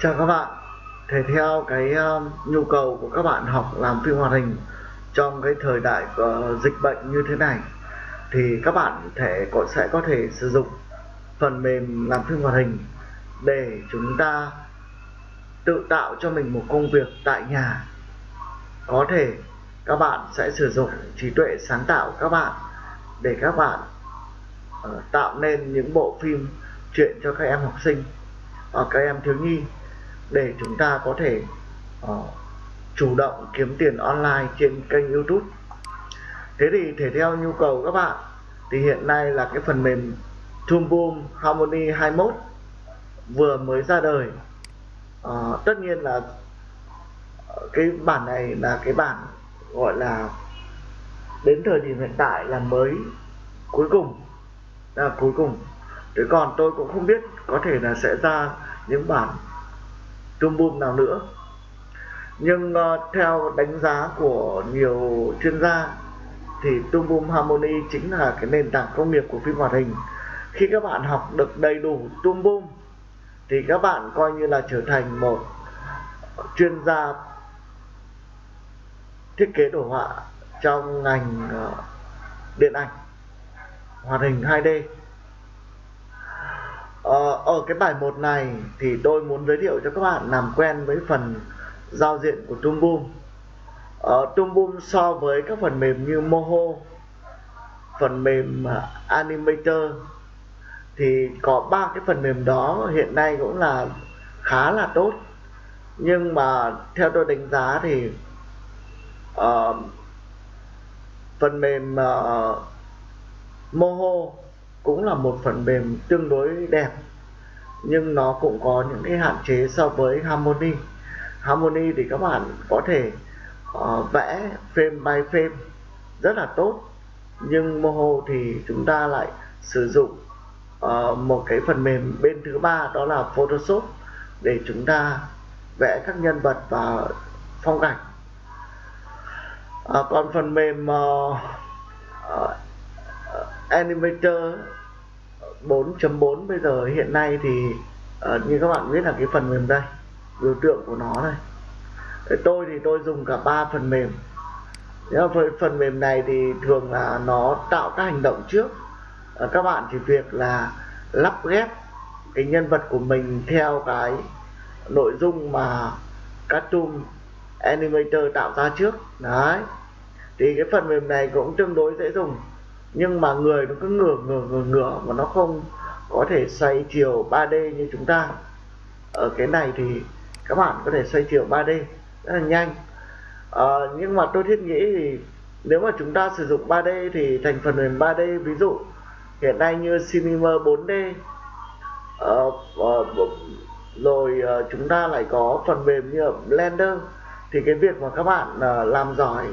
Chào các bạn. Thể theo cái um, nhu cầu của các bạn học làm phim hoạt hình trong cái thời đại uh, dịch bệnh như thế này thì các bạn thể có sẽ có thể sử dụng phần mềm làm phim hoạt hình để chúng ta tự tạo cho mình một công việc tại nhà. Có thể các bạn sẽ sử dụng trí tuệ sáng tạo các bạn để các bạn uh, tạo nên những bộ phim chuyện cho các em học sinh hoặc các em thiếu nhi để chúng ta có thể uh, chủ động kiếm tiền online trên kênh YouTube. Thế thì thể theo nhu cầu các bạn thì hiện nay là cái phần mềm Toolboom Harmony 21 vừa mới ra đời. Uh, tất nhiên là ờ, cái bản này là cái bản gọi là đến thời điểm hiện tại là mới cuối cùng là cuối cùng. Thế còn tôi cũng không biết có thể là sẽ ra những bản trombone nào nữa. Nhưng uh, theo đánh giá của nhiều chuyên gia thì trombone Harmony chính là cái nền tảng công nghiệp của phim hoạt hình. Khi các bạn học được đầy đủ trombone thì các bạn coi như là trở thành một chuyên gia thiết kế đồ họa trong ngành uh, điện ảnh hoạt hình 2D ờ, ở cái bài 1 này thì tôi muốn giới thiệu cho các bạn làm quen với phần giao diện của Toon Boom ờ, so với các phần mềm như Moho phần mềm à, Animator thì có ba cái phần mềm đó hiện nay cũng là khá là tốt. Nhưng mà theo tôi đánh giá thì uh, phần mềm uh, Moho cũng là một phần mềm tương đối đẹp nhưng nó cũng có những cái hạn chế so với Harmony. Harmony thì các bạn có thể uh, vẽ frame by frame rất là tốt nhưng Moho thì chúng ta lại sử dụng uh, một cái phần mềm bên thứ ba đó là Photoshop để chúng ta vẽ các nhân vật và phong cảnh. Uh, còn phần mềm uh, uh, Animator 4.4 bây giờ hiện nay thì uh, như các bạn biết là cái phần mềm đây biểu tượng của nó này tôi thì tôi dùng cả ba phần mềm. Nhưng phần mềm này thì thường là nó tạo các hành động trước. Ờ, các bạn chỉ việc là lắp ghép cái nhân vật của mình theo cái nội dung mà cartoon animator tạo ra trước. Đấy. Thì cái phần mềm này cũng tương đối dễ dùng nhưng mà người nó cứ ngửa ngửa ngửa ngửa mà nó không có thể xoay chiều 3D như chúng ta. Ở cái này thì các bạn có thể xoay chiều 3D rất là nhanh. À, nhưng mà tôi thiết nghĩ thì nếu mà chúng ta sử dụng 3D thì thành phần mềm 3D ví dụ hiện nay như Cinema 4D uh, uh, rồi uh, chúng ta lại có phần mềm như Blender thì cái việc mà các bạn uh, làm giỏi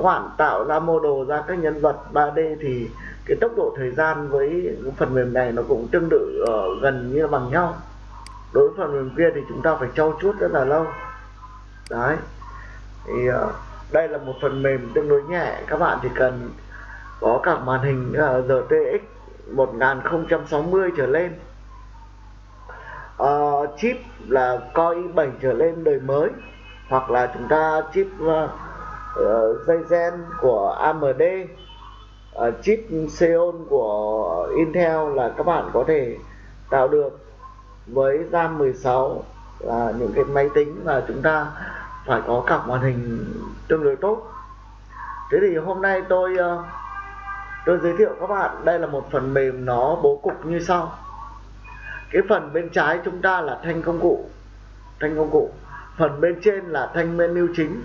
khoản tạo ra mô đồ ra các nhân vật 3D thì cái tốc độ thời gian với phần mềm này nó cũng tương tự ở gần như bằng nhau. Đối với phần mềm kia thì chúng ta phải trau chuốt rất là lâu. Đấy. Thì ờ, đây là một phần mềm tương đối nhẹ. Các bạn chỉ cần có cả màn hình ờ, RTX 1060 trở lên. Uh, chip là Core i7 trở lên đời mới. Hoặc là chúng ta chip uh, uh, dây gen của AMD uh, ờ, chip Xeon của Intel là các bạn có thể tạo được với RAM 16 là những cái máy tính mà chúng ta phải có cặp màn hình tương đối tốt. Thế thì hôm nay tôi uh, tôi giới thiệu các bạn đây là một phần mềm nó bố cục như sau. Cái phần bên trái chúng ta là thanh công cụ thanh công cụ. Phần bên trên là thanh menu chính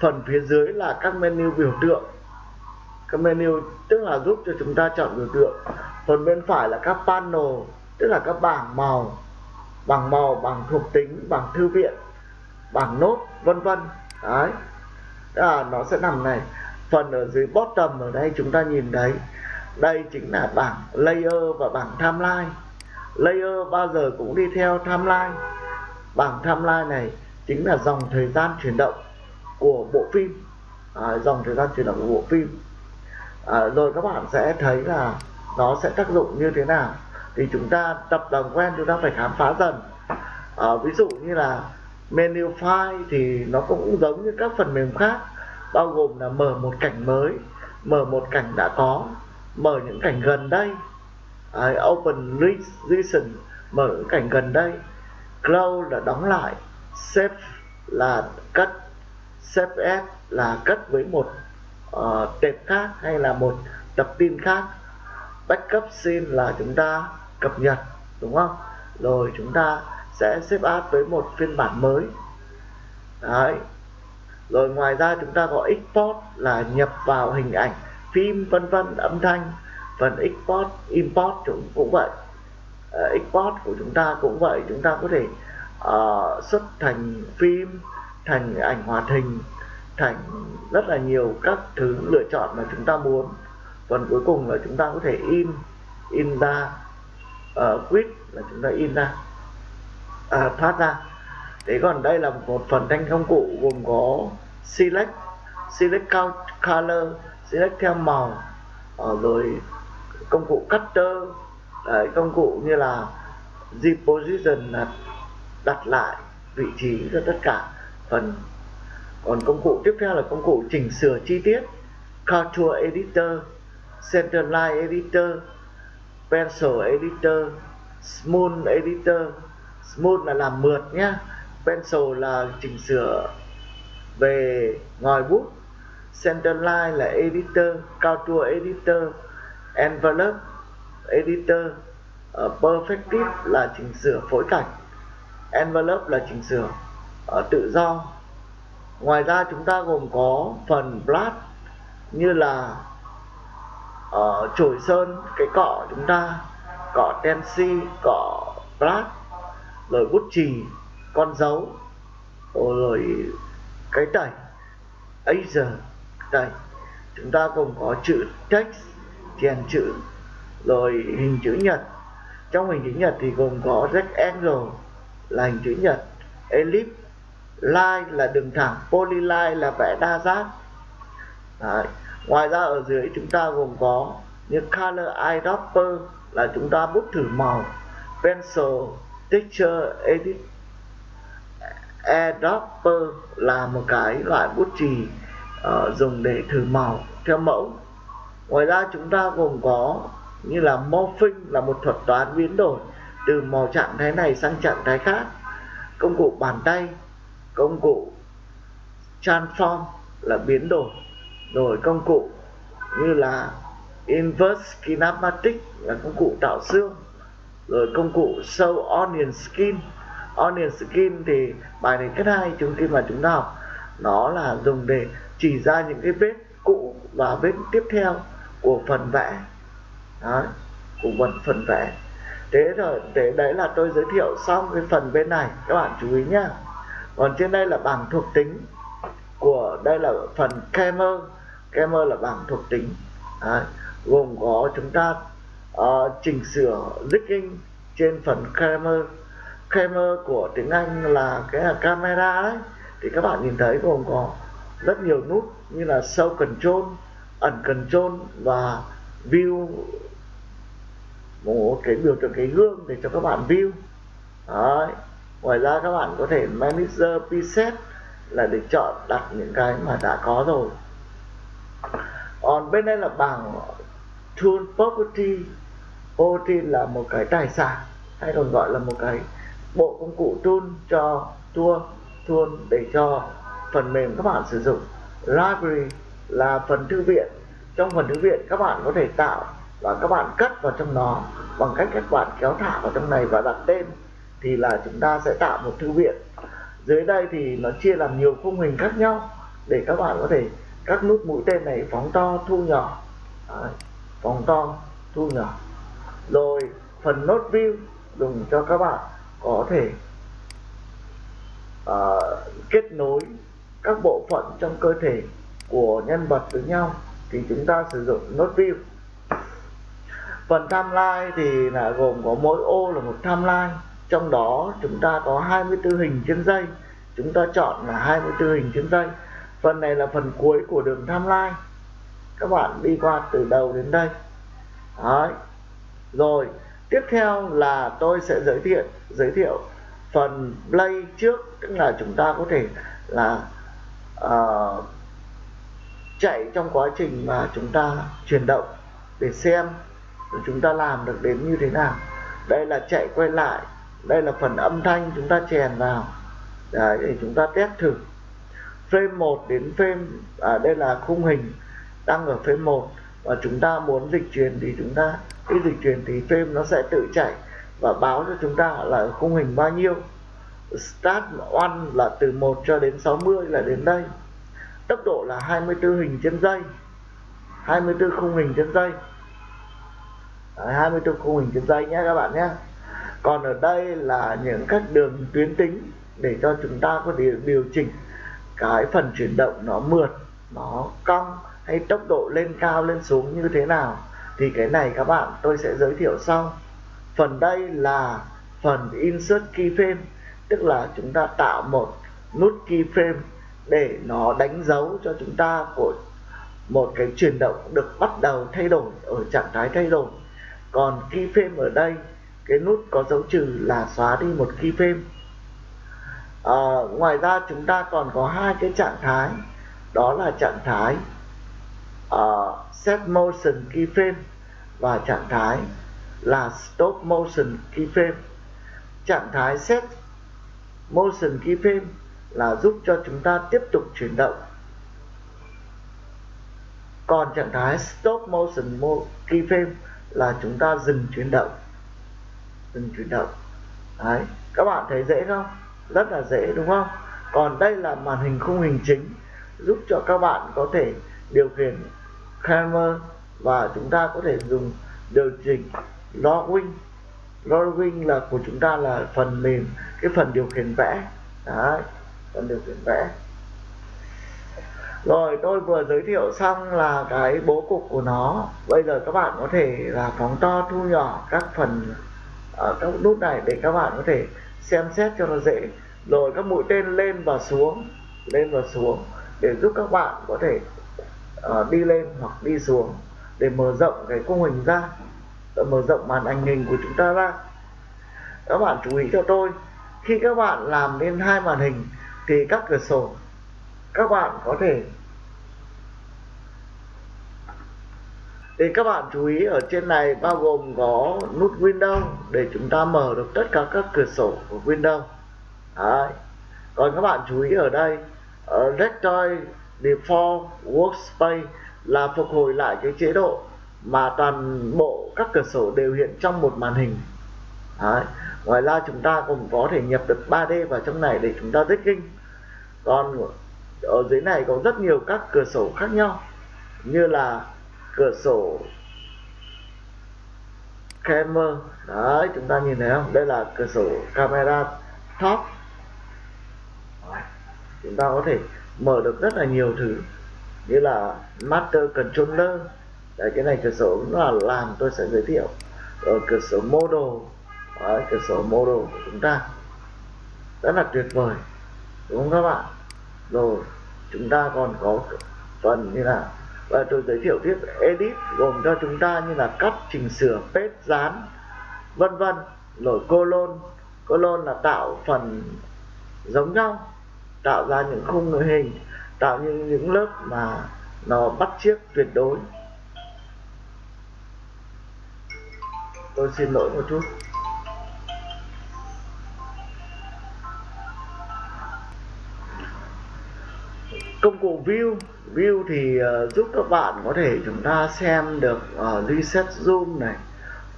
phần phía dưới là các menu biểu tượng. Các menu tức là giúp cho chúng ta chọn biểu tượng. Phần bên phải là các panel tức là các bảng màu. Bảng màu bảng thuộc tính bảng thư viện bảng nốt vân vân. Đấy. À, nó sẽ nằm này. Phần ở dưới bottom ở đây chúng ta nhìn thấy đây chính là bảng layer và bảng timeline. Layer bao giờ cũng đi theo timeline. Bảng timeline này chính là dòng thời gian chuyển động của bộ phim à, dòng thời gian chuyển động của bộ phim. À, rồi các bạn sẽ thấy là nó sẽ tác dụng như thế nào. Thì chúng ta tập làm quen chúng ta phải khám phá dần. À, ví dụ như là menu file thì nó cũng giống như các phần mềm khác bao gồm là mở một cảnh mới mở một cảnh đã có mở những cảnh gần đây. À, open recent mở những cảnh gần đây. Close là đóng lại save là cất save là cất với một uh, tệp khác hay là một tập tin khác. Backup sim là chúng ta cập nhật đúng không? Rồi chúng ta sẽ xếp áp với một phiên bản mới. Đấy. Rồi ngoài ra chúng ta có export là nhập vào hình ảnh phim vân vân âm thanh. Phần export import cũng cũng vậy. Uh, export của chúng ta cũng vậy. Chúng ta có thể uh, xuất thành phim thành ảnh hoạt hình thành rất là nhiều các thứ lựa chọn mà chúng ta muốn. Phần cuối cùng là chúng ta có thể in in ra ờ, uh, quit là chúng ta in ra à, thoát ra. Thế còn đây là một phần thanh công cụ gồm có select select color select theo màu ờ, rồi công cụ cutter đấy, công cụ như là deposition là đặt lại vị trí cho tất cả phần còn công cụ tiếp theo là công cụ chỉnh sửa chi tiết. Contour editor centerline editor pencil editor smooth editor. Smooth là làm mượt nhá. Pencil là chỉnh sửa về ngòi bút. Centerline là editor contour editor envelope editor. Uh, Perfective là chỉnh sửa phối cảnh. Envelope là chỉnh sửa uh, tự do ngoài ra chúng ta gồm có phần blast như là uh, chổi sơn cái cọ chúng ta cọ tensi cọ blast rồi bút chì con dấu rồi cái tẩy Asia tẩy. chúng ta gồm có chữ text chèn chữ rồi hình chữ nhật trong hình chữ nhật thì gồm có rectangle là hình chữ nhật ellipse line là đường thẳng polyline là vẽ đa giác. Đấy. ngoài ra ở dưới chúng ta gồm có như color eyedropper là chúng ta bút thử màu pencil texture edit. Eyedropper là một cái loại bút chì uh, dùng để thử màu theo mẫu. Ngoài ra chúng ta gồm có như là morphing là một thuật toán biến đổi từ màu trạng thái này sang trạng thái khác. Công cụ bàn tay công cụ transform là biến đổi rồi công cụ như là inverse kinematic là công cụ tạo xương rồi công cụ show onion skin. Onion skin thì bài này kết hai chúng khi mà chúng ta học nó là dùng để chỉ ra những cái vết cũ và vết tiếp theo của phần vẽ. Đó, của phần phần vẽ. Thế rồi thế đấy là tôi giới thiệu xong cái phần bên này các bạn chú ý nhá còn trên đây là bảng thuộc tính của đây là phần camera camera là bảng thuộc tính. Đấy, gồm có chúng ta uh, chỉnh sửa rigging trên phần camera camera của tiếng Anh là cái là camera đấy. Thì các bạn nhìn thấy gồm có rất nhiều nút như là show control ẩn control và view. Một cái biểu tượng cái gương để cho các bạn view. Đấy ngoài ra các bạn có thể manager preset là để chọn đặt những cái mà đã có rồi. Còn bên đây là bảng tool property. Property là một cái tài sản, hay còn gọi là một cái bộ công cụ tool cho tool tool để cho phần mềm các bạn sử dụng. Library là phần thư viện. Trong phần thư viện, các bạn có thể tạo và các bạn cất vào trong nó bằng cách các bạn kéo thả vào trong này và đặt tên thì là chúng ta sẽ tạo một thư viện. Dưới đây thì nó chia làm nhiều khung hình khác nhau để các bạn có thể các nút mũi tên này phóng to thu nhỏ. Đấy, phóng to thu nhỏ. Rồi phần nốt view dùng cho các bạn có thể uh, kết nối các bộ phận trong cơ thể của nhân vật với nhau thì chúng ta sử dụng nốt view. Phần timeline thì là gồm có mỗi ô là một timeline trong đó chúng ta có 24 hình trên dây. Chúng ta chọn là 24 hình trên dây. Phần này là phần cuối của đường tham lai các bạn đi qua từ đầu đến đây. Đấy. rồi tiếp theo là tôi sẽ giới thiệu giới thiệu phần play trước. Tức là chúng ta có thể là uh, chạy trong quá trình mà chúng ta chuyển động để xem chúng ta làm được đến như thế nào. Đây là chạy quay lại đây là phần âm thanh chúng ta chèn vào. Đấy, để chúng ta test thử. Frame 1 đến frame à, đây là khung hình đang ở frame 1 và chúng ta muốn dịch chuyển thì chúng ta khi dịch chuyển thì frame nó sẽ tự chạy và báo cho chúng ta là khung hình bao nhiêu. Start one là từ 1 cho đến 60 là đến đây. Tốc độ là 24 hình trên giây. 24 khung hình trên giây. 24 khung hình trên giây nhé các bạn nhé còn ở đây là những các đường tuyến tính để cho chúng ta có thể điều chỉnh cái phần chuyển động nó mượt, nó cong hay tốc độ lên cao, lên xuống như thế nào. Thì cái này các bạn, tôi sẽ giới thiệu sau. Phần đây là phần insert keyframe, tức là chúng ta tạo một nút keyframe để nó đánh dấu cho chúng ta của một cái chuyển động được bắt đầu thay đổi, ở trạng thái thay đổi. Còn keyframe ở đây cái nút có dấu trừ là xóa đi một keyframe à, ờ, ngoài ra chúng ta còn có hai cái trạng thái đó là trạng thái uh, set motion keyframe và trạng thái là stop motion keyframe trạng thái set motion keyframe là giúp cho chúng ta tiếp tục chuyển động. Còn trạng thái stop motion keyframe là chúng ta dừng chuyển động dừng chuyển động. Đấy, các bạn thấy dễ không? Rất là dễ, đúng không? Còn đây là màn hình khung hình chính, giúp cho các bạn có thể điều khiển camera và chúng ta có thể dùng điều chỉnh login. Login là của chúng ta là phần mềm, cái phần điều khiển vẽ. Đấy, phần điều khiển vẽ. Rồi, tôi vừa giới thiệu xong là cái bố cục của nó. Bây giờ các bạn có thể là phóng to, thu nhỏ các phần ở các nút này để các bạn có thể xem xét cho nó dễ. Rồi các mũi tên lên và xuống lên và xuống để giúp các bạn có thể uh, đi lên hoặc đi xuống để mở rộng cái khung hình ra để mở rộng màn ảnh hình của chúng ta ra. Các bạn chú ý cho tôi khi các bạn làm lên hai màn hình thì các cửa sổ các bạn có thể thì các bạn chú ý ở trên này bao gồm có nút Windows để chúng ta mở được tất cả các cửa sổ của Windows Đấy. còn các bạn chú ý ở đây ờ, ở Default Workspace là phục hồi lại cái chế độ mà toàn bộ các cửa sổ đều hiện trong một màn hình Đấy. ngoài ra chúng ta cũng có thể nhập được 3D vào trong này để chúng ta rigging còn ở dưới này có rất nhiều các cửa sổ khác nhau, như là cửa sổ. Camera. Đấy chúng ta nhìn thấy không? Đây là cửa sổ camera top. Chúng ta có thể mở được rất là nhiều thứ. Như là master controller. Đấy cái này cửa sổ cũng là làm tôi sẽ giới thiệu. Ở cửa sổ model. Đấy, cửa sổ model của chúng ta. Rất là tuyệt vời. Đúng không các bạn? Rồi chúng ta còn có phần như là và tôi giới thiệu tiếp edit gồm cho chúng ta như là cắt, chỉnh sửa, paste, dán, vân vân rồi colon. Colon là tạo phần giống nhau, tạo ra những khung người hình, tạo những những lớp mà nó bắt chiếc tuyệt đối. Tôi xin lỗi một chút. Công cụ view view thì uh, giúp các bạn có thể chúng ta xem được uh, reset zoom này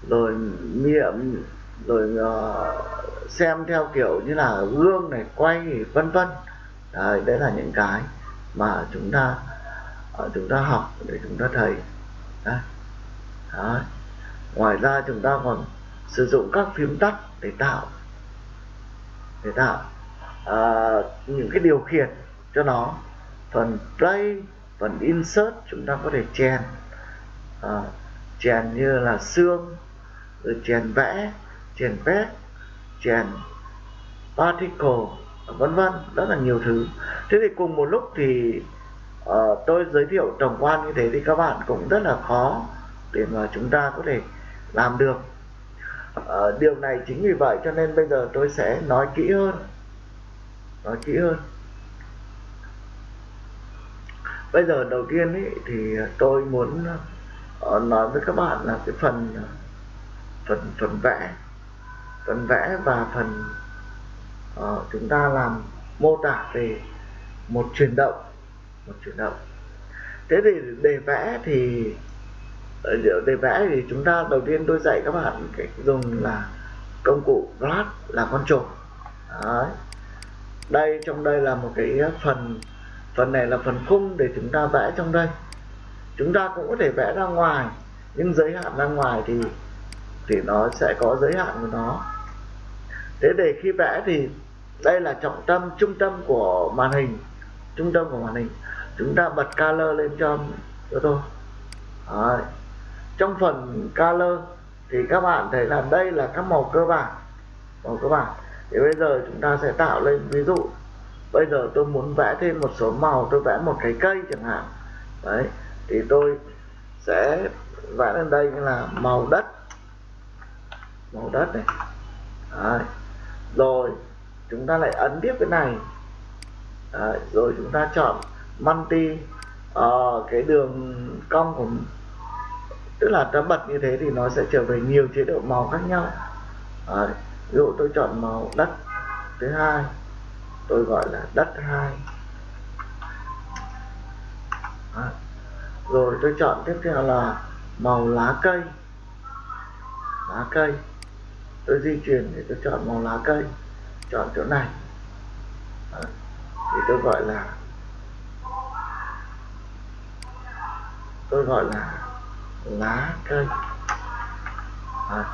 rồi miệng rồi uh, xem theo kiểu như là gương này quay vân vân đấy, đấy là những cái mà chúng ta uh, chúng ta học để chúng ta thấy đấy. Đấy. ngoài ra chúng ta còn sử dụng các phím tắt để tạo để tạo uh, những cái điều khiển cho nó phần play phần insert chúng ta có thể chèn. À, chèn như là xương rồi chèn vẽ chèn vét chèn particle vân vân rất là nhiều thứ. Thế thì cùng một lúc thì uh, tôi giới thiệu tổng quan như thế thì các bạn cũng rất là khó để mà chúng ta có thể làm được. Uh, điều này chính vì vậy cho nên bây giờ tôi sẽ nói kỹ hơn. Nói kỹ hơn bây giờ đầu tiên ấy, thì tôi muốn ờ, nói với các bạn là cái phần ờ, phần phần vẽ. Phần vẽ và phần uh, chúng ta làm mô tả về một chuyển động một chuyển động. Thế thì để vẽ thì để vẽ thì chúng ta đầu tiên tôi dạy các bạn cái dùng là công cụ brush là con trổ Đấy. đây trong đây là một cái phần phần này là phần khung để chúng ta vẽ trong đây. Chúng ta cũng có thể vẽ ra ngoài, nhưng giới hạn ra ngoài thì thì nó sẽ có giới hạn của nó. Thế để khi vẽ thì đây là trọng tâm, trung tâm của màn hình, trung tâm của màn hình. Chúng ta bật color lên cho cho tôi Đấy. trong phần color thì các bạn thấy là đây là các màu cơ bản, màu cơ bản. Thì bây giờ chúng ta sẽ tạo lên ví dụ bây giờ tôi muốn vẽ thêm một số màu tôi vẽ một cái cây chẳng hạn đấy thì tôi sẽ vẽ lên đây là màu đất màu đất này đấy. rồi chúng ta lại ấn tiếp cái này đấy. rồi chúng ta chọn multi uh, ờ, cái đường cong của tức là ta bật như thế thì nó sẽ trở về nhiều chế độ màu khác nhau đấy. ví dụ tôi chọn màu đất thứ hai tôi gọi là đất hai. Rồi tôi chọn tiếp theo là màu lá cây. Lá cây. Tôi di chuyển để tôi chọn màu lá cây. Chọn chỗ này. À. thì tôi gọi là tôi gọi là lá cây. À,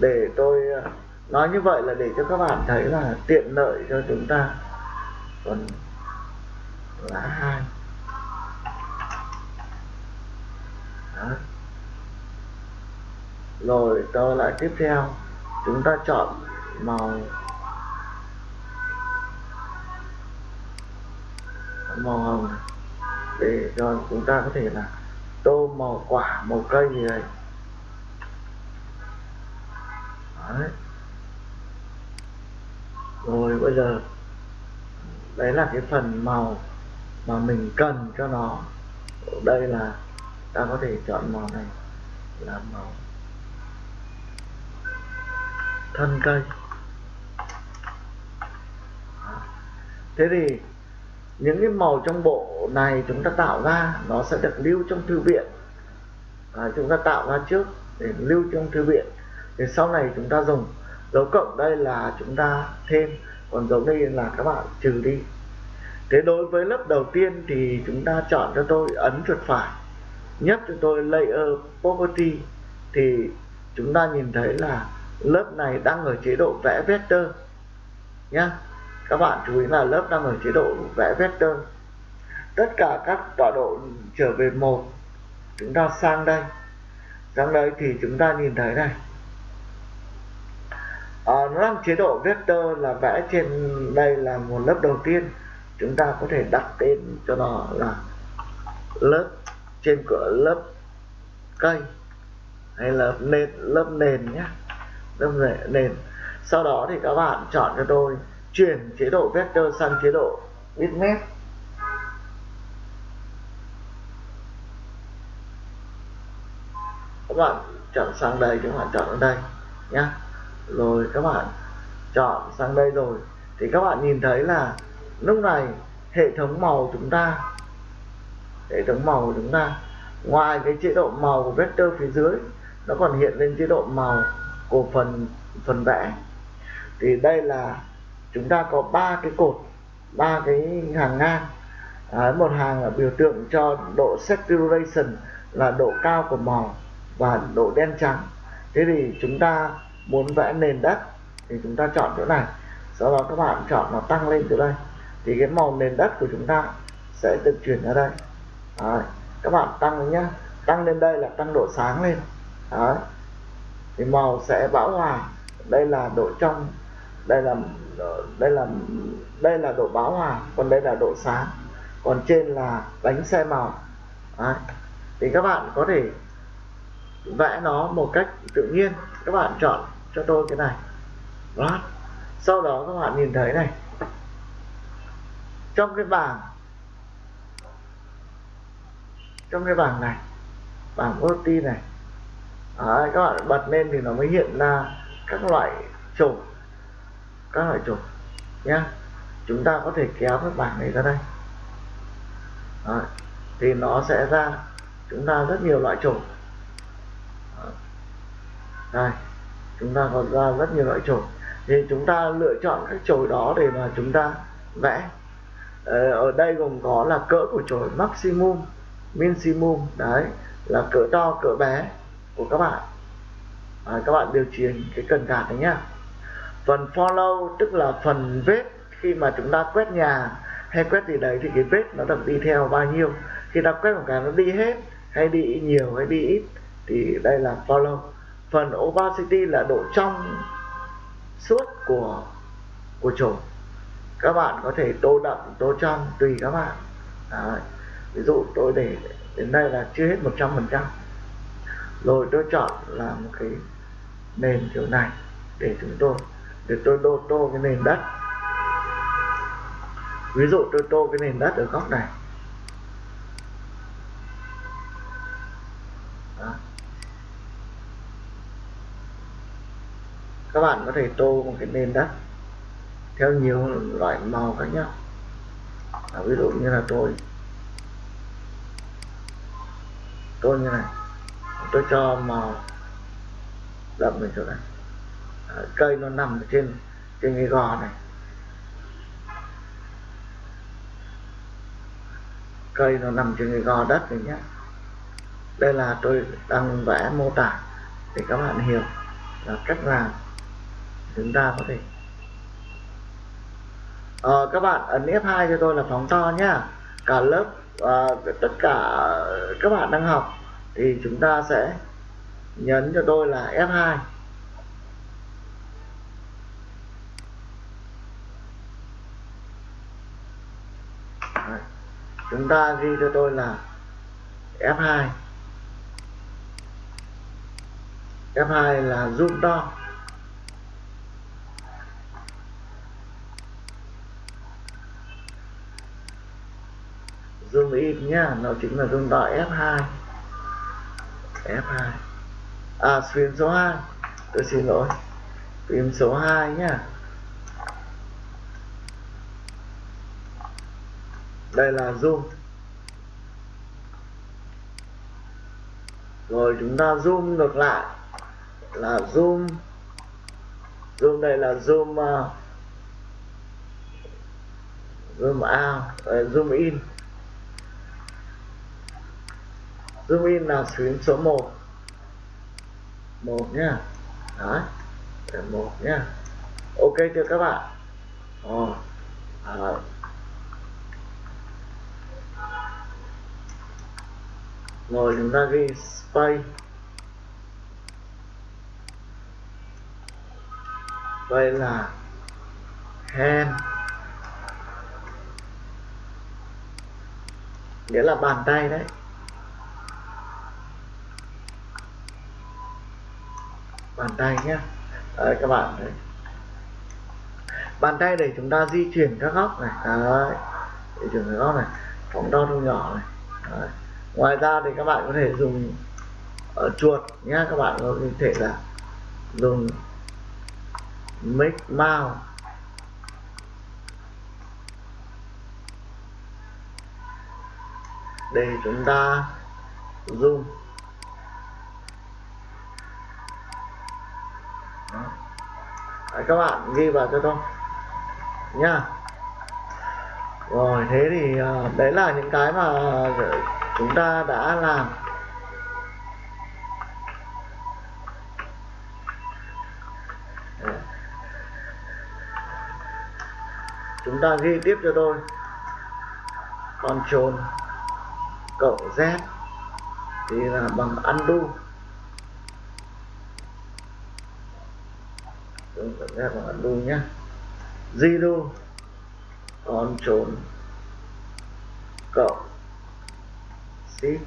để tôi à, nói như vậy là để cho các bạn thấy là tiện lợi cho chúng ta tuần là hai. Rồi trở lại tiếp theo. Chúng ta chọn màu. Màu hồng. Này để cho chúng ta có thể là tô màu quả, màu cây gì đây Đấy. rồi, bây giờ đấy là cái phần màu mà mình cần cho nó. Đây là ta có thể chọn màu này là màu thân cây. Thế thì những cái màu trong bộ này chúng ta tạo ra nó sẽ được lưu trong thư viện. À, chúng ta tạo ra trước để lưu trong thư viện. Thì sau này chúng ta dùng. Dấu cộng đây là chúng ta thêm còn dấu đây là các bạn trừ đi. Thế đối với lớp đầu tiên thì chúng ta chọn cho tôi ấn chuột phải nhấp cho tôi layer property. Thì chúng ta nhìn thấy là lớp này đang ở chế độ vẽ vector nhé các bạn chú ý là lớp đang ở chế độ vẽ vector. Tất cả các tọa độ trở về một, chúng ta sang đây. Sang đây thì chúng ta nhìn thấy này à, chế độ vector là vẽ trên đây là một lớp đầu tiên. Chúng ta có thể đặt tên cho nó là lớp trên cửa lớp cây hay là nền lớp nền nhé lớp nền. Sau đó thì các bạn chọn cho tôi chuyển chế độ vector sang chế độ bitmap. Các bạn chọn sang đây các bạn chọn ở đây nhé rồi các bạn chọn sang đây rồi. Thì các bạn nhìn thấy là lúc này hệ thống màu chúng ta hệ thống màu của chúng ta ngoài cái chế độ màu của vector phía dưới nó còn hiện lên chế độ màu của phần phần vẽ. Thì đây là chúng ta có ba cái cột ba cái hàng ngang. Đấy, một hàng là biểu tượng cho độ saturation là độ cao của màu và độ đen trắng. Thế thì chúng ta muốn vẽ nền đất thì chúng ta chọn chỗ này. Sau đó các bạn chọn nó tăng lên từ đây. Thì cái màu nền đất của chúng ta sẽ được chuyển ra đây. Đấy. các bạn tăng lên nhá. Tăng lên đây là tăng độ sáng lên. Đấy. thì màu sẽ bão hòa. Đây là độ trong. Đây là đây là đây là độ bão hòa. Còn đây là độ sáng. Còn trên là đánh xe màu. Đấy. thì các bạn có thể vẽ nó một cách tự nhiên. Các bạn chọn cho tôi cái này. Đó. Sau đó các bạn nhìn thấy này. Trong cái bảng trong cái bảng này bảng OT này Đấy, các bạn bật lên thì nó mới hiện ra các loại chủng các loại chủng nhá. Chúng ta có thể kéo cái bảng này ra đây. Đấy, thì nó sẽ ra chúng ta rất nhiều loại chủng đây chúng ta còn ra rất nhiều loại chổi thì chúng ta lựa chọn các chổi đó để mà chúng ta vẽ. Ờ, ở đây gồm có là cỡ của chổi maximum minimum đấy là cỡ to cỡ bé của các bạn. À, các bạn điều chỉnh cái cần gạt đấy nhá. Phần follow tức là phần vết khi mà chúng ta quét nhà hay quét gì đấy thì cái vết nó được đi theo bao nhiêu. Khi ta quét một cái nó đi hết hay đi nhiều hay đi ít thì đây là follow phần opacity là độ trong suốt của của chổi các bạn có thể tô đậm, tô trong tùy các bạn. Đấy. ví dụ tôi để, đến đây là chưa hết 100% rồi tôi chọn là một cái nền kiểu này để chúng tôi, để tôi tô tô cái nền đất. Ví dụ tôi tô cái nền đất ở góc này. Các bạn có thể tô một cái nền đất theo nhiều loại màu khác nhau. À, ví dụ như là tôi tôi như này tôi cho màu đậm lên chỗ này. À, cây nó nằm trên trên cái gò này. Cây nó nằm trên cái gò đất này nhé. Đây là tôi đang vẽ mô tả để các bạn hiểu là cách làm chúng ta có thể. À, các bạn ấn F2 cho tôi là phóng to nhá. Cả lớp à, tất cả các bạn đang học thì chúng ta sẽ nhấn cho tôi là F2 Đấy. chúng ta ghi cho tôi là F2 F2 là zoom to zoom in nhá. Nó chính là zoom to F2 F2 à phím số 2 tôi xin lỗi. Phím số 2 nhá. Đây là zoom. Rồi chúng ta zoom ngược lại. Là zoom. Zoom đây là zoom uh, zoom out uh, zoom in. Zoom in là phím số 1 1 nhá đấy. Là 1 nhá ok chưa các bạn? Ồ, à. rồi chúng ta ghi space. Đây là hand nghĩa là bàn tay đấy. Bàn tay nhé. Đấy, các bạn đấy bàn tay để chúng ta di chuyển các góc này. Đấy, di chuyển các góc này. Phóng to thu nhỏ này. Đấy. ngoài ra thì các bạn có thể dùng ở chuột nhé. Các bạn có thể là dùng make mouse. Để chúng ta zoom. Đấy, các bạn ghi vào cho tôi. Nha. Rồi thế thì ờ, đấy là những cái mà ờ, chúng ta đã làm. Chúng ta ghi tiếp cho tôi. Ctrl cộng Z thì là bằng undo ra ta Z bằng undo nhé zero trốn. Cộng shift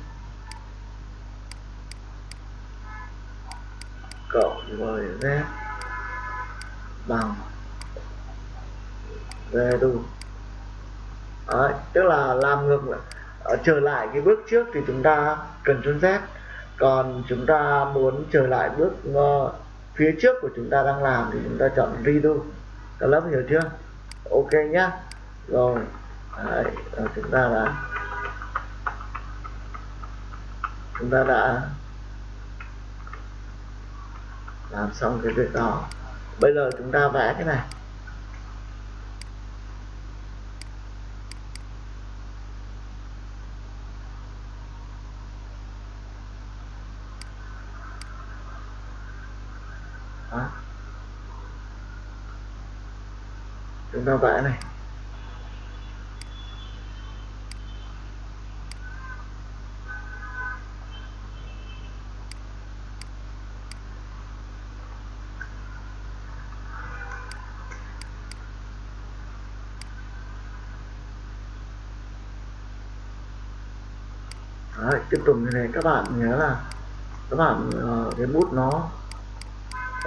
cộng với Z bằng. Về Đấy, tức là làm ngược lại. Ở trở lại cái bước trước thì chúng ta cần chôn Z. Còn chúng ta muốn trở lại bước uh, phía trước của chúng ta đang làm thì chúng ta chọn redo các lớp hiểu chưa? Ok nhá. Rồi Đấy, rồi chúng ta đã chúng ta đã làm xong cái việc đó. Bây giờ chúng ta vẽ cái này đó chúng ta vẽ này. Đấy, tiếp tục như này các bạn nhớ là các bạn uh, cái bút nó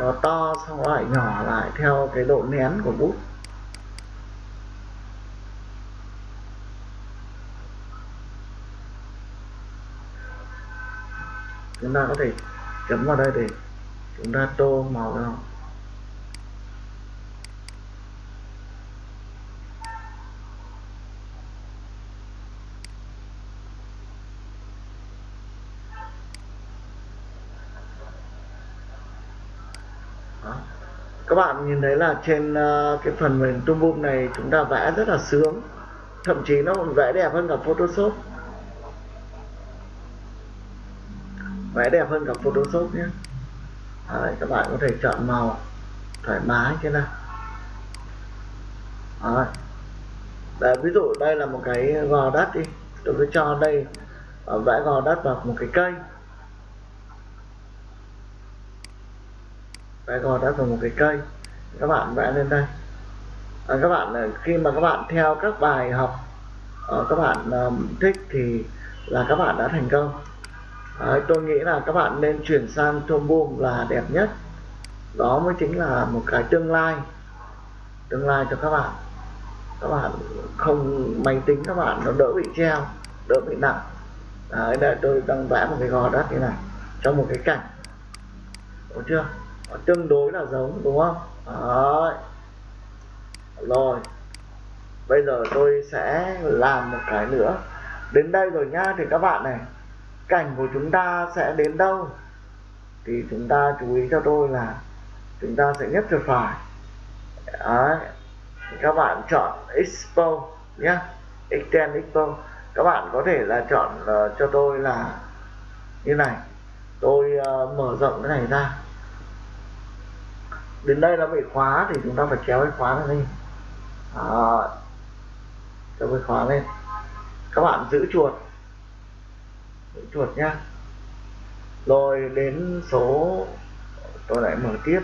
uh, to xong lại nhỏ lại theo cái độ nén của bút. Chúng ta có thể chấm vào đây để chúng ta tô màu vào. Các bạn nhìn thấy là trên uh, cái phần mềm tung này chúng ta vẽ rất là sướng. Thậm chí nó còn vẽ đẹp hơn cả Photoshop. Vẽ đẹp hơn cả Photoshop nhé. Đấy, các bạn có thể chọn màu thoải mái thế nào. Đấy. Đấy, ví dụ đây là một cái gò đất đi. Tôi cứ cho đây à, vẽ gò đất vào một cái cây. Vẽ gò đất vào một cái cây. Các bạn vẽ lên đây. À, các bạn à, khi mà các bạn theo các bài học uh, các bạn thích thì là các bạn đã thành công. Đấy, tôi nghĩ là các bạn nên chuyển sang Toolboom là đẹp nhất. Đó mới chính là một cái tương lai. Tương lai cho các bạn. Các bạn không máy tính các bạn nó đỡ bị treo đỡ bị nặng. Đấy đây tôi đang vẽ một cái gò đất như này trong một cái cảnh. Đúng chưa? Nó tương đối là giống đúng không? Đấy. Rồi. Bây giờ tôi sẽ làm một cái nữa. Đến đây rồi nhá thì các bạn này cảnh của chúng ta sẽ đến đâu thì chúng ta chú ý cho tôi là chúng ta sẽ nhấp chuột phải Đấy. các bạn chọn expo nhé extend expo các bạn có thể là chọn uh, cho tôi là như này tôi uh, mở rộng cái này ra đến đây nó bị khóa thì chúng ta phải kéo cái khóa này lên Đó. kéo cái khóa lên các bạn giữ chuột chuột nhá. Rồi đến số tôi lại mở tiếp.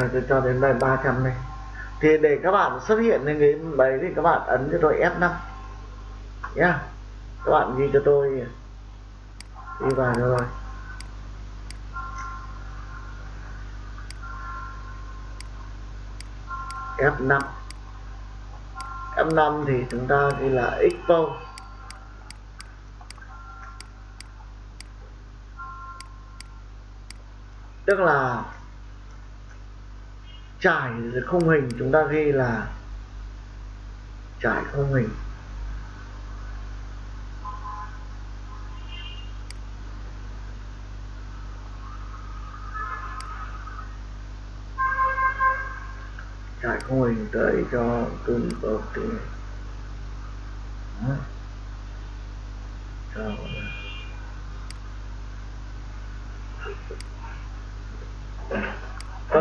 À, tôi cho đến đây 300 này. Thì để các bạn xuất hiện lên cái đấy thì các bạn ấn cho tôi F5 nhá. Yeah. các bạn ghi cho tôi. Đi vào rồi F5 F5 thì chúng ta ghi là expo tức là trải không hình, chúng ta ghi là trải không hình. Trải không hình tới cho tương bậc thì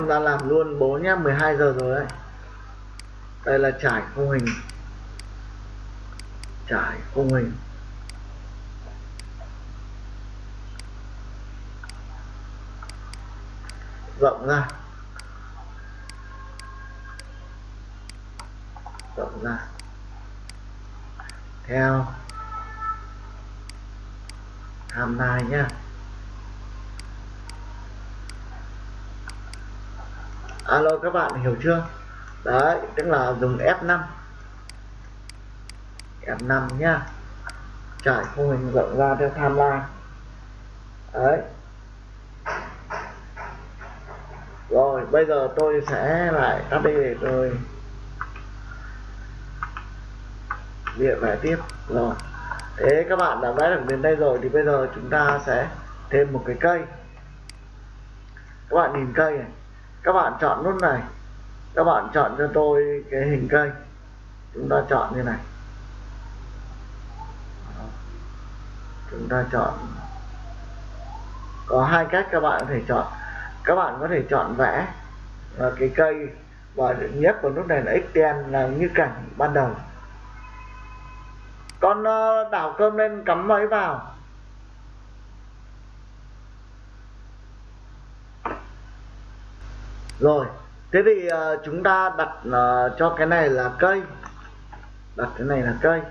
con ra làm luôn bố nhé 12 giờ rồi đấy. Đây là trải khung hình. Trải khung hình. Rộng ra. Rộng ra. Theo. Timeline nhé alo, các bạn hiểu chưa? Đấy, tức là dùng F5 F5 nhá. Trải khung hình rộng ra theo timeline. Đấy. Rồi, bây giờ tôi sẽ lại tắt đi để tôi địa vẽ tiếp. Rồi. Thế các bạn đã vẽ được đến đây rồi thì bây giờ chúng ta sẽ thêm một cái cây. Các bạn nhìn cây này các bạn chọn nút này. Các bạn chọn cho tôi cái hình cây. Chúng ta chọn như này. Chúng ta chọn. Có hai cách các bạn có thể chọn. Các bạn có thể chọn vẽ và cái cây và nhất của nút này là extend là như cảnh ban đầu. Con ờ, đảo cơm lên cắm máy vào. Rồi thế thì uh, chúng ta đặt uh, cho cái này là cây. Đặt cái này là cây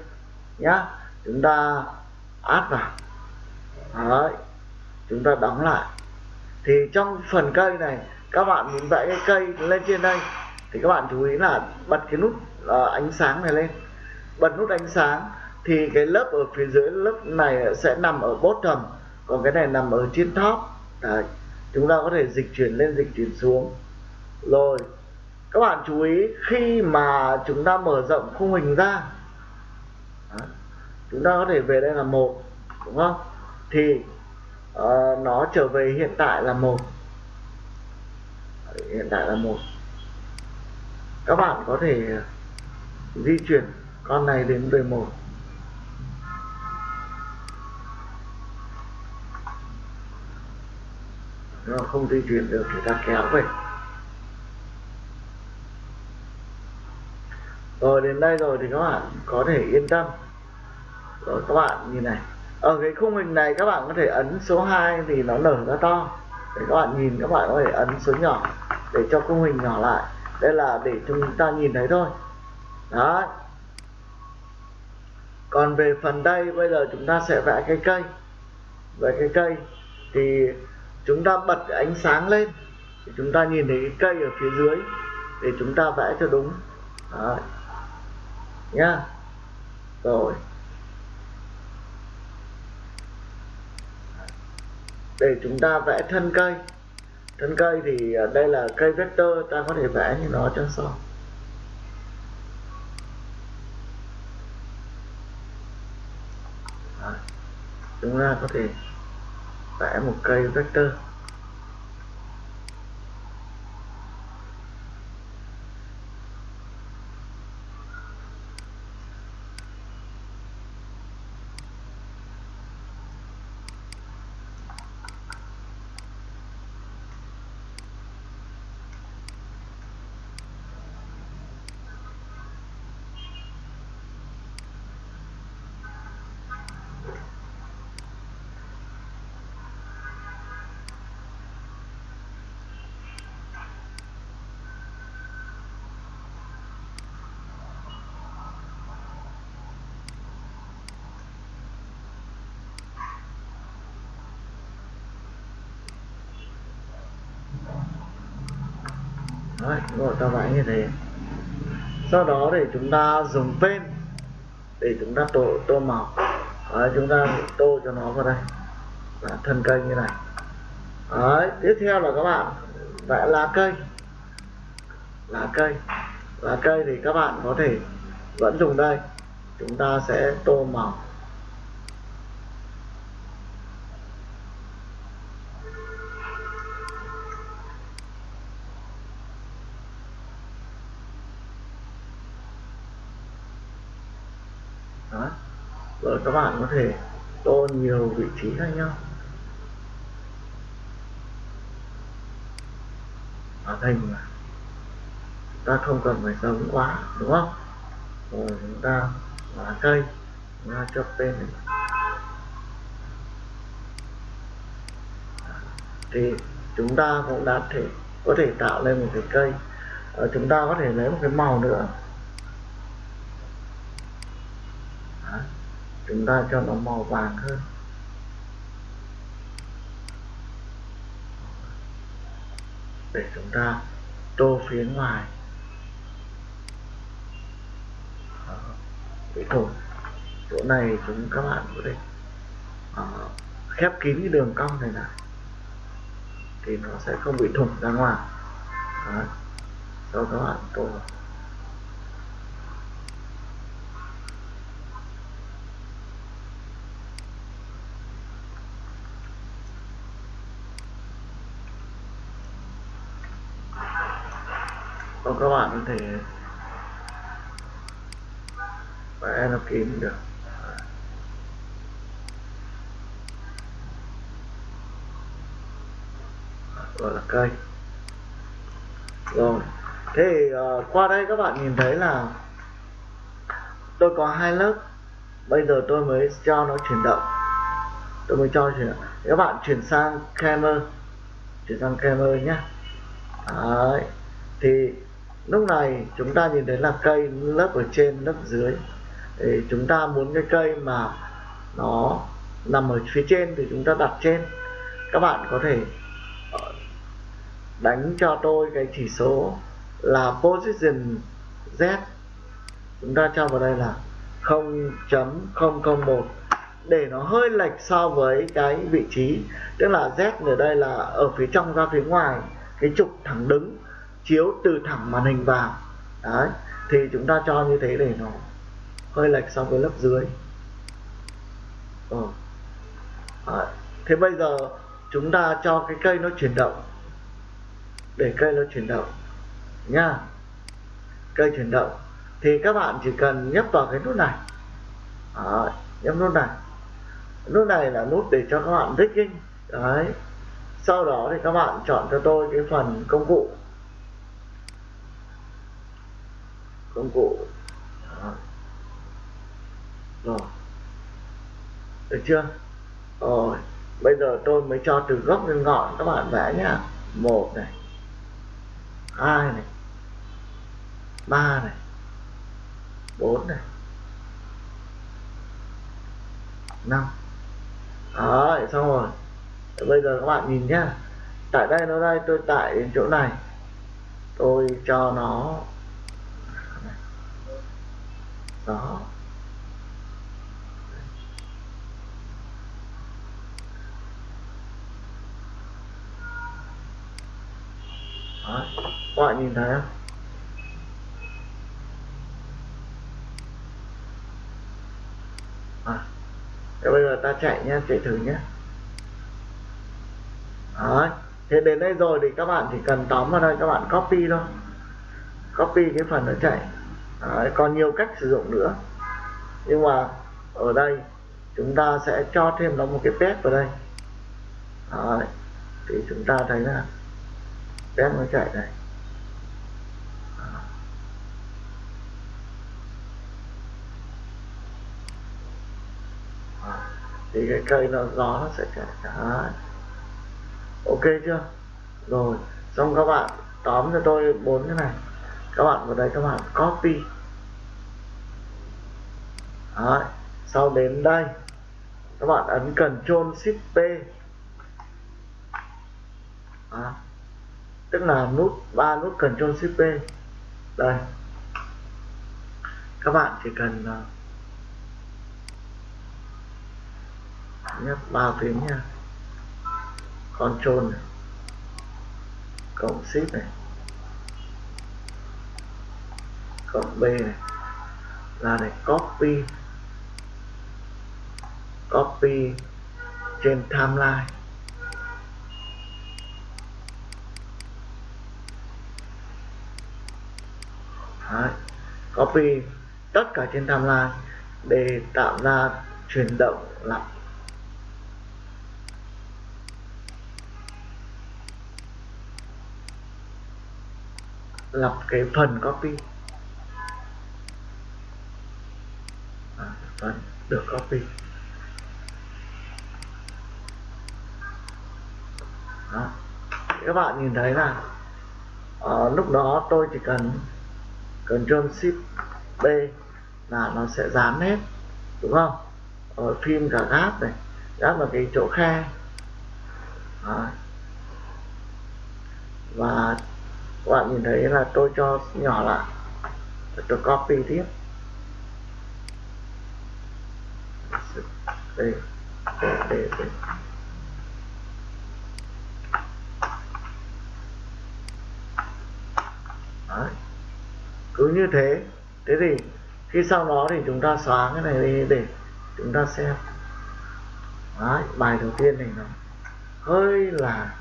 nhá. Chúng ta áp vào. Đấy. chúng ta đóng lại. Thì trong phần cây này các bạn muốn vẽ cái cây lên trên đây thì các bạn chú ý là bật cái nút uh, ánh sáng này lên. Bật nút ánh sáng thì cái lớp ở phía dưới lớp này sẽ nằm ở bottom còn cái này nằm ở trên top. Đấy. chúng ta có thể dịch chuyển lên dịch chuyển xuống rồi các bạn chú ý khi mà chúng ta mở rộng khung hình ra chúng ta có thể về đây là một đúng không? Thì uh, nó trở về hiện tại là một. Hiện tại là một. Các bạn có thể di chuyển con này đến về một. Nó không di chuyển được thì ta kéo về. Rồi, đến đây rồi thì các bạn có thể yên tâm. Rồi, các bạn nhìn này. Ở cái khung hình này các bạn có thể ấn số 2 thì nó nở ra to. Để các bạn nhìn, các bạn có thể ấn số nhỏ để cho khung hình nhỏ lại. Đây là để chúng ta nhìn thấy thôi. Đó còn về phần đây, bây giờ chúng ta sẽ vẽ cái cây. Về cái cây thì chúng ta bật cái ánh sáng lên thì chúng ta nhìn thấy cái cây ở phía dưới để chúng ta vẽ cho đúng. Đó nhá. Rồi. Để chúng ta vẽ thân cây. Thân cây thì à, đây là cây vector, ta có thể vẽ như nó cho xong. Chúng ta có thể vẽ một cây vector. Đấy, rồi ta vẽ như thế. Sau đó để chúng ta dùng pen để chúng ta tô, tô màu. Đấy, chúng ta tô cho nó vào đây. Là thân cây như này. Đấy, tiếp theo là các bạn vẽ lá cây. Lá cây. Lá cây thì các bạn có thể vẫn dùng đây. Chúng ta sẽ tô màu đó rồi các bạn có thể tô nhiều vị trí khác nhau. Ở thành mà ta không cần phải giống quá, đúng không? Rồi chúng ta lá cây Nó cho tên. Này. thì chúng ta cũng đã thể, có thể tạo lên một cái cây. Ờ, chúng ta có thể lấy một cái màu nữa Đó chúng ta cho nó màu vàng hơn. Để chúng ta tô phía ngoài. Đó. bị thủng chỗ này chúng các bạn có thể à, khép kín cái đường cong này lại. Thì nó sẽ không bị thủng ra ngoài. Đó. sau các bạn tô Còn các bạn có thể vẽ nó kín được. Gọi là cây. Rồi. Thế uh, qua đây các bạn nhìn thấy là tôi có hai lớp. Bây giờ tôi mới cho nó chuyển động. Tôi mới cho chuyển động. Các bạn chuyển sang camera. Chuyển sang camera nhé. Đấy. thì lúc này chúng ta nhìn thấy là cây lớp ở trên, lớp dưới. Thì chúng ta muốn cái cây mà nó nằm ở phía trên thì chúng ta đặt trên. Các bạn có thể ờ, đánh cho tôi cái chỉ số là position Z. Chúng ta cho vào đây là 0.001 để nó hơi lệch so với cái vị trí, tức là Z ở đây là ở phía trong ra phía ngoài, cái trục thẳng đứng chiếu từ thẳng màn hình vào. Đấy, thì chúng ta cho như thế để nó hơi lệch so với lớp dưới. Ừ. đấy. thế bây giờ chúng ta cho cái cây nó chuyển động. Để cây nó chuyển động, nha. Cây chuyển động, thì các bạn chỉ cần nhấp vào cái nút này. Đấy. nhấp nút này. Nút này là nút để cho các bạn rigging đấy. Sau đó thì các bạn chọn cho tôi cái phần công cụ. Công cụ. Đó. rồi. Được chưa? Rồi. Bây giờ tôi mới cho từ gốc đến ngọn các bạn vẽ nhá. Một này. Hai này. Ba này. Bốn này. Năm. Đấy, xong rồi. Bây giờ các bạn nhìn nhá. Tại đây, nó đây, tôi tại đến chỗ này. Tôi cho nó đó. Đó. các bạn nhìn thấy không? À. Thế bây giờ ta chạy nhé chạy thử nhé đó. Thế đến đây rồi thì các bạn chỉ cần tóm vào đây, các bạn copy thôi. Copy cái phần nó chạy. Đấy. còn nhiều cách sử dụng nữa nhưng mà ở đây chúng ta sẽ cho thêm nó một cái pet vào đây Đấy. thì chúng ta thấy là pet nó chạy này thì cái cây nó, gió nó sẽ chạy Đấy. ok chưa rồi, xong các bạn tóm cho tôi bốn cái này các bạn vào đây các bạn copy Đấy. sau đến đây, các bạn ấn Ctrl Shift P Đó. tức là nút, ba nút Ctrl Shift P đây các bạn chỉ cần à, nhấp ba phím nha Ctrl này, cộng shift này, cộng B này là để copy copy trên timeline. Đấy. copy tất cả trên timeline để tạo ra chuyển động lặp. Lặp cái phần copy. À, phần được copy đó các bạn nhìn thấy là uh, lúc đó tôi chỉ cần Ctrl Shift B là nó sẽ dán hết đúng không ở phim cả gáp này gáp là cái chỗ khe đó. và các bạn nhìn thấy là tôi cho nhỏ lại tôi copy tiếp đây đây đây, đây. Đấy. cứ như thế. Thế thì khi sau đó thì chúng ta xóa cái này đi để chúng ta xem. Đấy, bài đầu tiên này nó hơi là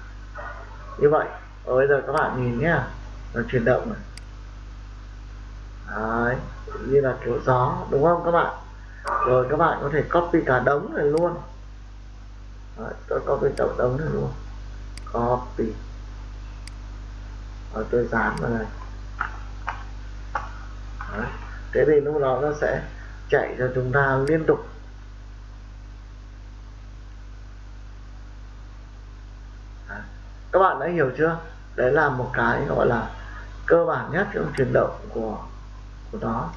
như vậy. Ở bây giờ các bạn nhìn nhá nó chuyển động này. Đấy, như là kiểu gió đúng không các bạn? Rồi các bạn có thể copy cả đống này luôn. Đấy, tôi copy cả đống này luôn. Copy. Rồi tôi dán vào này. Đấy. thế thì lúc đó nó sẽ chạy cho chúng ta liên tục. Đấy. các bạn đã hiểu chưa? Đấy là một cái gọi là cơ bản nhất trong chuyển động của của nó.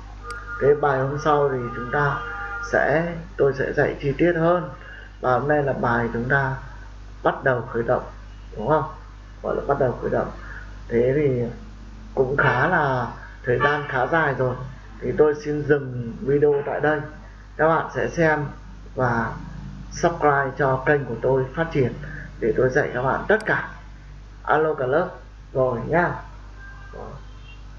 Cái bài hôm sau thì chúng ta sẽ, tôi sẽ dạy chi tiết hơn. Và hôm nay là bài chúng ta bắt đầu khởi động, đúng không? Gọi là bắt đầu khởi động. Thế thì cũng khá là thời gian khá dài rồi, thì tôi xin dừng video tại đây. Các bạn sẽ xem và subscribe cho kênh của tôi phát triển để tôi dạy các bạn tất cả. Alo cả lớp, rồi nhá rồi.